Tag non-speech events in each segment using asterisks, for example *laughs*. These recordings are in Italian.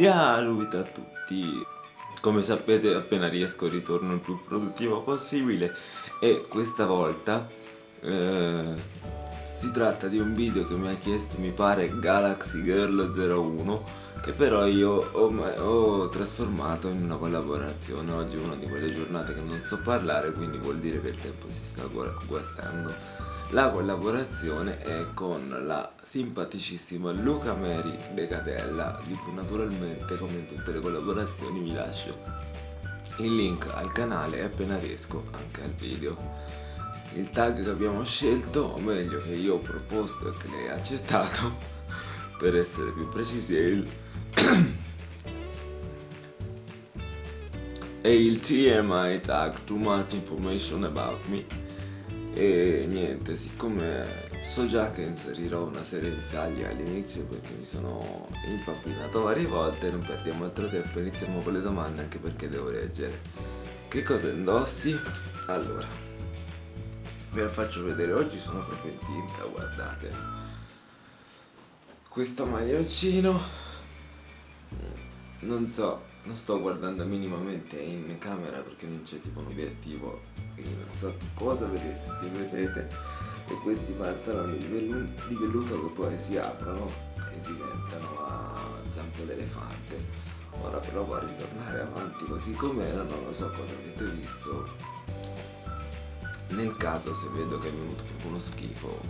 Salute a tutti! Come sapete appena riesco ritorno il più produttivo possibile. E questa volta eh, si tratta di un video che mi ha chiesto mi pare Galaxy Girl 01 che però io ho, ho, trasformato in una collaborazione. Oggi è una di quelle giornate che non so parlare quindi vuol dire che il tempo si sta guastando la collaborazione è con la simpaticissima Luca Mary De Catella, di cui naturalmente come in tutte le collaborazioni vi lascio il link al canale e appena riesco anche al video. Il tag che abbiamo scelto, o meglio che io ho proposto e che lei ha accettato, *laughs* per essere più precisi, è il... *coughs* è il TMI tag, Too Much Information About Me e niente siccome so già che inserirò una serie di tagli all'inizio perché mi sono impappinato varie volte non perdiamo altro tempo iniziamo con le domande anche perché devo leggere. Che cosa indossi? allora ve la faccio vedere. Oggi sono proprio in tinta guardate. Questo maglioncino non so non sto guardando minimamente in camera perché non c'è tipo un obiettivo. Quindi non so cosa vedete se vedete e questi pantaloni di, vellu di velluto che poi si aprono e diventano a zampo d'elefante. Ora provo a ritornare avanti così com'era non lo so cosa avete visto. Nel caso se vedo che è venuto proprio uno schifo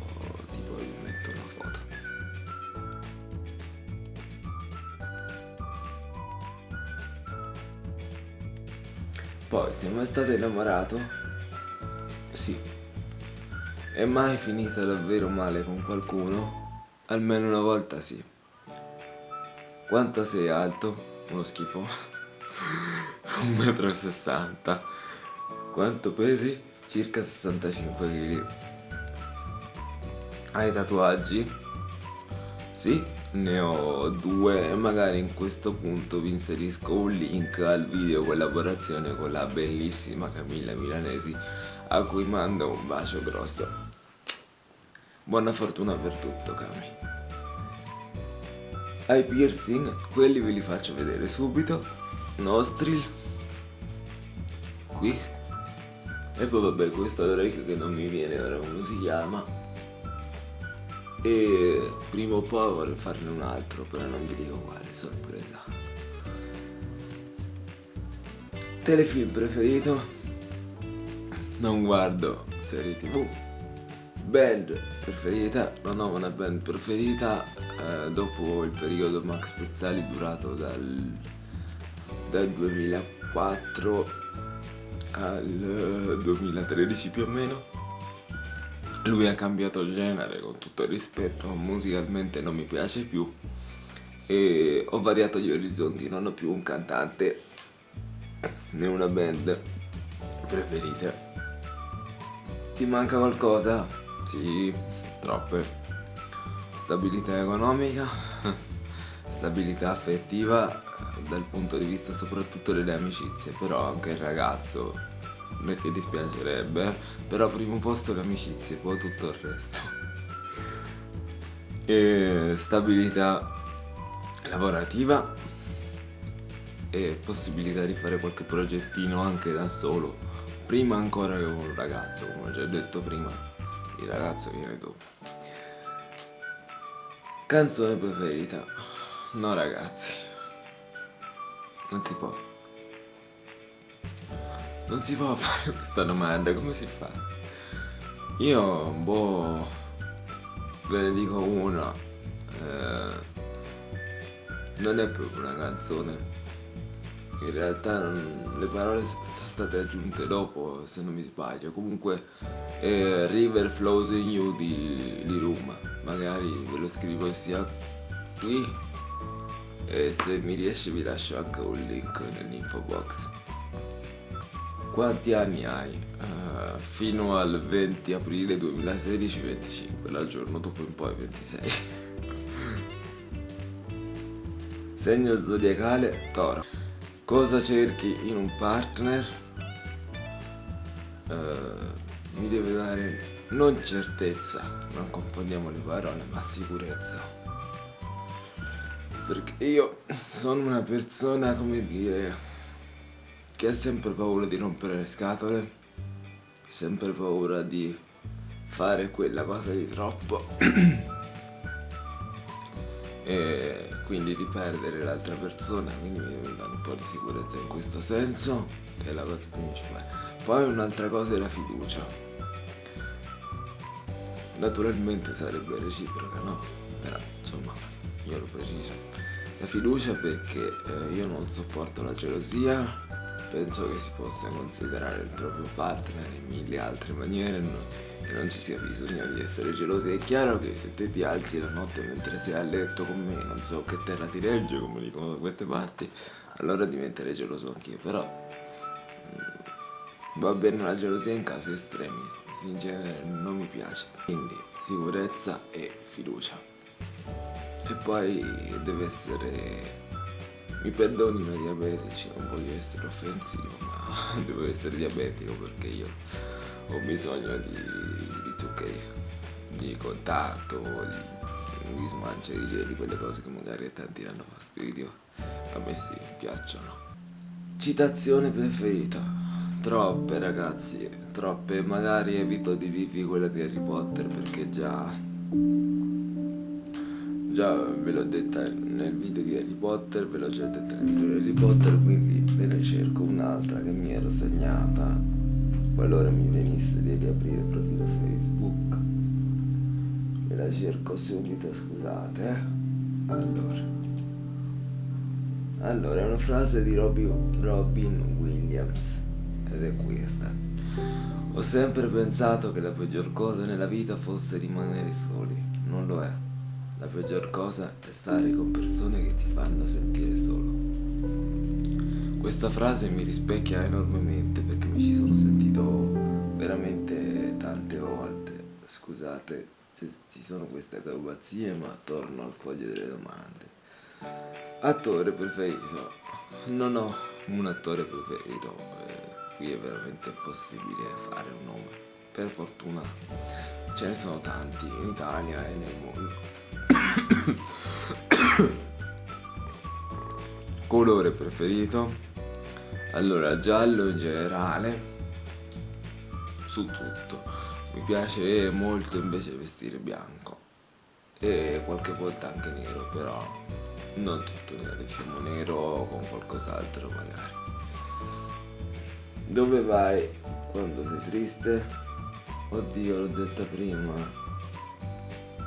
Poi, sei mai stato innamorato? Sì. È mai finita davvero male con qualcuno? Almeno una volta sì. Quanto sei alto? Uno schifo. *laughs* 1,60 m. Quanto pesi? Circa 65 kg. Hai tatuaggi? Sì, ne ho due e magari in questo punto vi inserisco un link al video collaborazione con la bellissima Camilla Milanesi a cui mando un bacio grosso. Buona fortuna per tutto Cami. Ai piercing, quelli ve li faccio vedere subito. Nostril. Qui. E poi vabbè questo Drake che non mi viene ora come si chiama e prima o poi vorrei farne un altro però non vi dico quale sorpresa. Telefilm preferito? Non guardo serie tv band preferita? Non ho una band preferita eh, dopo il periodo Max Pezzali durato dal, dal 2004 al 2013 più o meno lui ha cambiato genere con tutto il rispetto musicalmente non mi piace più. E ho variato gli orizzonti non ho più un cantante né una band preferite. Ti manca qualcosa? sì, troppe. Stabilità economica *laughs* stabilità affettiva dal punto di vista soprattutto delle amicizie però anche il ragazzo non è che dispiacerebbe però primo posto le amicizie poi tutto il resto. E stabilità lavorativa e possibilità di fare qualche progettino anche da solo prima ancora che con un ragazzo come ho già detto prima il ragazzo viene dopo. Canzone preferita? No ragazzi. Non si può non si può *laughs* fare questa domanda, come si fa? Io, boh, ve ne dico una. Eh, non è proprio una canzone. In realtà non, le parole sono state aggiunte dopo, se non mi sbaglio. Comunque, eh, River Flows in You di Liruma. Magari ve lo scrivo sia qui e se mi riesce vi lascio anche un link nell'info box. Quanti anni hai? Uh, fino al 20 aprile 2016-25, dal giorno dopo in poi 26. *laughs* Segno zodiacale Toro. Cosa cerchi in un partner? Uh, mi deve dare non certezza, non confondiamo le parole, ma sicurezza. Perché io sono una persona, come dire, che ha sempre paura di rompere le scatole, sempre paura di fare quella cosa di troppo *clears throat* e quindi di perdere l'altra persona, quindi mi dà un po' di sicurezza in questo senso, che è la cosa principale. Poi un'altra cosa è la fiducia. Naturalmente sarebbe reciproca, no? Però insomma, io lo preciso. La fiducia perché eh, io non sopporto la gelosia, penso che si possa considerare il proprio partner in mille altre maniere, che non ci sia bisogno di essere gelosi. È chiaro che se te ti alzi la notte mentre sei a letto con me, non so che terra ti regge, come dicono da queste parti, allora diventerei geloso anch'io, però va bene la gelosia in casi estremi, in genere non mi piace. Quindi sicurezza e fiducia. E poi deve essere mi perdonino i diabetici, non voglio essere offensivo, ma *laughs* devo essere diabetico perché io ho bisogno di, di zuccheri, di contatto, di, di smancia di geli, quelle cose che magari a tanti danno fastidio, a me sì, piacciono. Citazione preferita? Troppe ragazzi, troppe, magari evito di dirvi quella di Harry Potter perché già già ve l'ho detta nel video di Harry Potter, ve l'ho già detta nel video di Harry Potter, quindi ve ne cerco un'altra che mi ero segnata qualora mi venisse di riaprire il profilo Facebook. Me la cerco subito scusate eh? allora. Allora è una frase di Robin Williams ed è questa. Ho sempre pensato che la peggior cosa nella vita fosse rimanere soli. Non lo è la peggior cosa è stare con persone che ti fanno sentire solo questa frase mi rispecchia enormemente perché mi ci sono sentito veramente tante volte. Scusate se ci sono queste acrobazie, ma torno al foglio delle domande. Attore preferito? Non ho un attore preferito, eh, qui è veramente impossibile fare un nome. Per fortuna ce ne sono tanti in Italia e nel mondo. *coughs* Colore preferito? Allora, giallo in generale, su tutto. Mi piace molto invece vestire bianco e qualche volta anche nero, però non tutto nero, diciamo nero con qualcos'altro magari. Dove vai quando sei triste? Oddio, l'ho detta prima.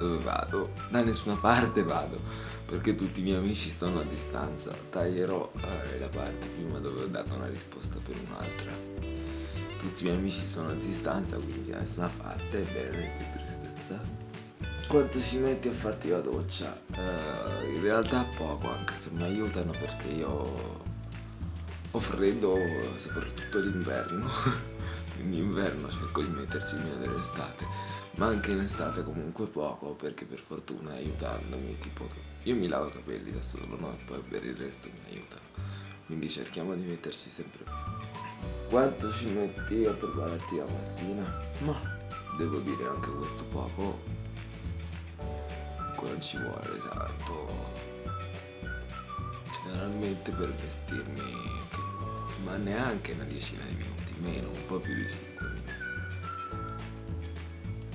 Dove vado? Da nessuna parte vado perché tutti i miei amici sono a distanza. Taglierò eh, la parte prima dove ho dato una risposta per un'altra. Tutti i miei amici sono a distanza, quindi da nessuna parte, bene, che tristezza. Quanto ci metti a farti la doccia? Uh, in realtà poco, anche se mi aiutano perché io ho freddo soprattutto d'inverno. *laughs* in inverno cerco di metterci meno dell'estate, ma anche in estate comunque poco perché per fortuna aiutandomi tipo io mi lavo i capelli da solo, no? E poi per il resto mi aiutano. Quindi cerchiamo di metterci sempre Quanto ci metti a prepararti la mattina? Ma devo dire anche questo poco. Non ci vuole tanto. Generalmente per vestirmi, ma neanche una decina di minuti, meno, un po' più di 5 minuti.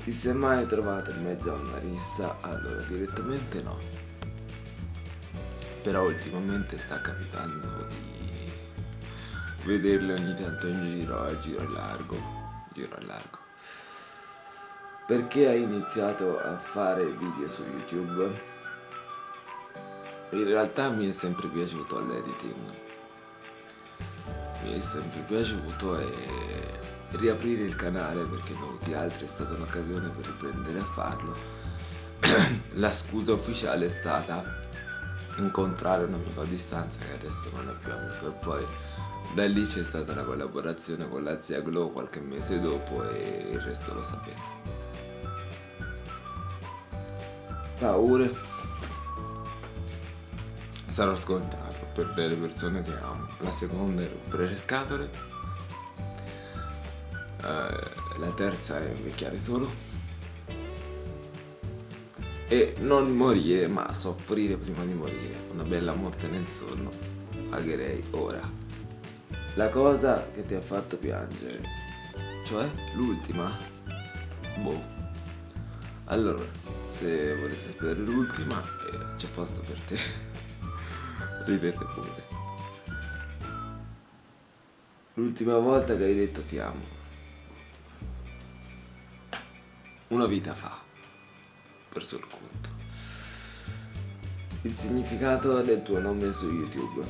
Ti sei mai trovato in mezzo a una rissa? Allora, direttamente no però ultimamente sta capitando di vederle ogni tanto in giro a giro largo giro largo perché hai iniziato a fare video su youtube in realtà mi è sempre piaciuto l'editing mi è sempre piaciuto e riaprire il canale perché avuti altri è stata un'occasione per riprendere a farlo *clears throat* la scusa ufficiale è stata incontrare un amico a distanza che adesso non è più amico e poi da lì c'è stata la collaborazione con la zia Glow qualche mese dopo e il resto lo sapete. Paure. Sarò scontato per delle persone che amo. La seconda è rompere le scatole. Uh, la terza è invecchiare solo. E non morire ma soffrire prima di morire. Una bella morte nel sonno pagherei ora. La cosa che ti ha fatto piangere cioè l'ultima? Boh. Allora se volete sapere l'ultima eh, c'è posto per te *laughs* ridete pure l'ultima volta che hai detto ti amo una vita fa perso il conto. Il significato del tuo nome su YouTube.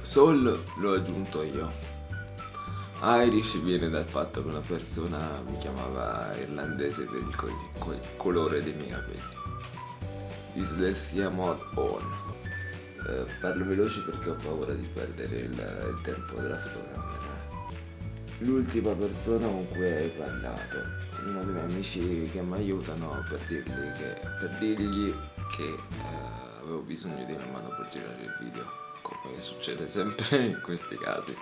Soul l'ho aggiunto io. Irish viene dal fatto che una persona mi chiamava irlandese per il, co co colore dei miei capelli. Dislessia mod on. Eh, parlo veloce perché ho paura di perdere il, il tempo della fotocamera. L'ultima persona con cui hai parlato uno dei miei amici che mi aiutano per dirgli che, per dirgli che eh, avevo bisogno di una mano per girare il video come succede sempre *laughs* in questi casi.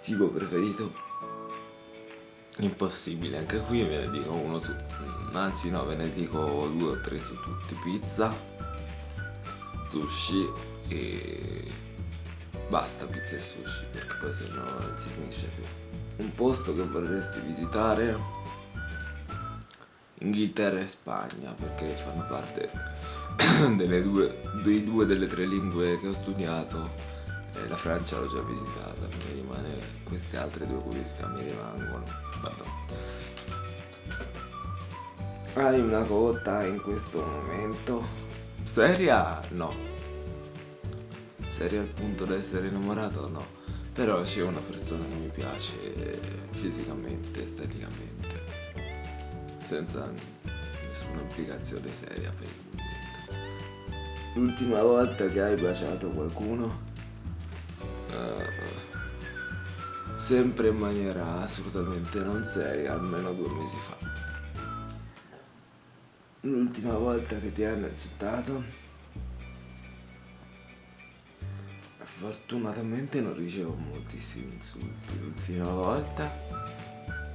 Cibo preferito? Impossibile anche qui ve ne dico uno su anzi no ve ne dico due o tre su tutti pizza sushi e basta pizza e sushi perché poi se no non si finisce più. Un posto che vorresti visitare? Inghilterra e Spagna perché fanno parte *coughs* delle due, dei due delle tre lingue che ho studiato e la Francia l'ho già visitata mi rimane queste altre due curiosità mi rimangono Vado. hai una cotta in questo momento seria no seria al punto da essere innamorato no però c'è una persona che mi piace fisicamente esteticamente senza nessuna implicazione seria per il momento. L'ultima volta che hai baciato qualcuno? Uh, sempre in maniera assolutamente non seria, almeno due mesi fa. L'ultima volta che ti hanno insultato? Fortunatamente non ricevo moltissimi insulti. L'ultima volta?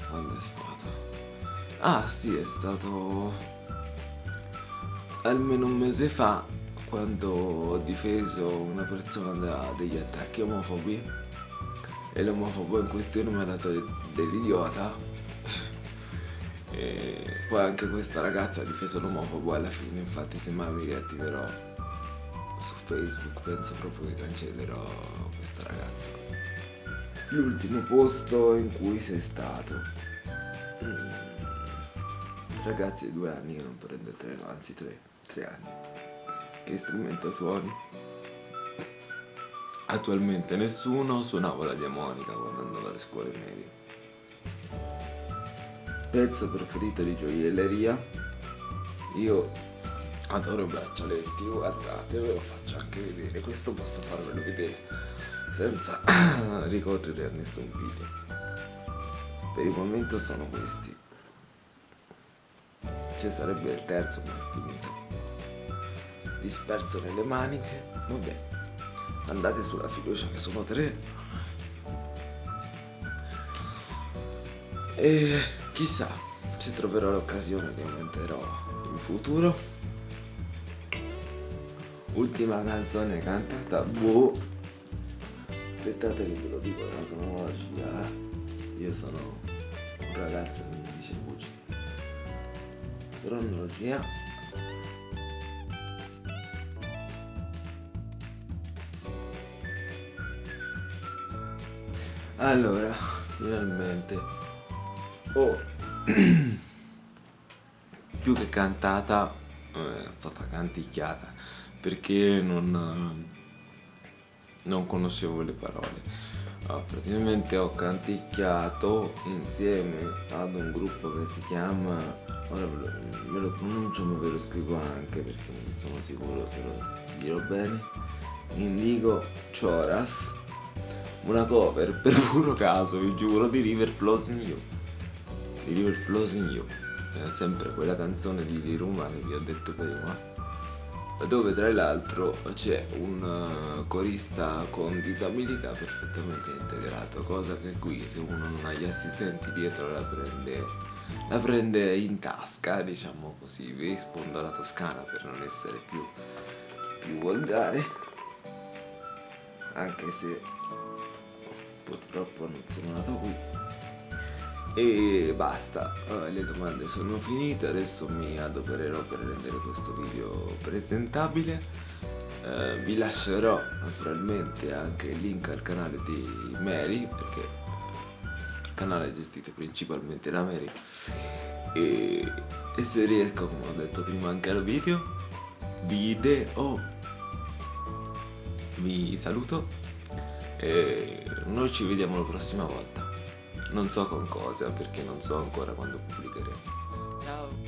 Quando è stato? Ah sì, è stato almeno un mese fa quando ho difeso una persona da degli attacchi omofobi e l'omofobo in questione mi ha dato dell'idiota e poi anche questa ragazza ha difeso l'omofobo alla fine infatti se mai mi riattiverò su Facebook penso proprio che cancellerò questa ragazza l'ultimo posto in cui sei stato mm. Ragazzi è due anni che non prende il treno, anzi tre, tre anni. Che strumento suoni? Attualmente nessuno, suonavo la diamonica quando andavo alle scuole medie. Pezzo preferito di gioielleria? Io adoro i braccialetti, guardate, ve lo faccio anche vedere, questo posso farvelo vedere senza *coughs* ricorrere a nessun video. Per il momento sono questi. Ci sarebbe il terzo ma è finito. Disperso nelle maniche. Vabbè andate sulla fiducia che sono tre. E chissà se troverò l'occasione che aumenterò in futuro. Ultima canzone cantata boh. Aspettate che ve lo dico la cronologia io sono un ragazzo che mi dice bugie cronologia allora finalmente oh. *clears throat* Più che cantata eh, è stata canticchiata perché non non conoscevo le parole. Ah, praticamente ho canticchiato insieme ad un gruppo che si chiama ora ve lo, ve lo pronuncio ma ve lo scrivo anche perché non sono sicuro che lo dirò bene. Indigo Choras una cover *laughs* per puro caso vi giuro di River Flows in You di River Flows in You è sempre quella canzone di Diruma che vi ho detto prima dove tra l'altro c'è un uh, corista con disabilità perfettamente integrato, cosa che qui se uno non ha gli assistenti dietro la prende la prende in tasca, diciamo così, vi rispondo alla toscana per non essere più, più volgare, anche se purtroppo non sono nato qui. E basta, eh, le domande sono finite, adesso mi adopererò per rendere questo video presentabile. Eh, vi lascerò naturalmente anche il link al canale di Mary, perché canale gestito principalmente da Mary. E, e se riesco come ho detto prima anche al video video vi saluto e noi ci vediamo la prossima volta non so con cosa perché non so ancora quando pubblicheremo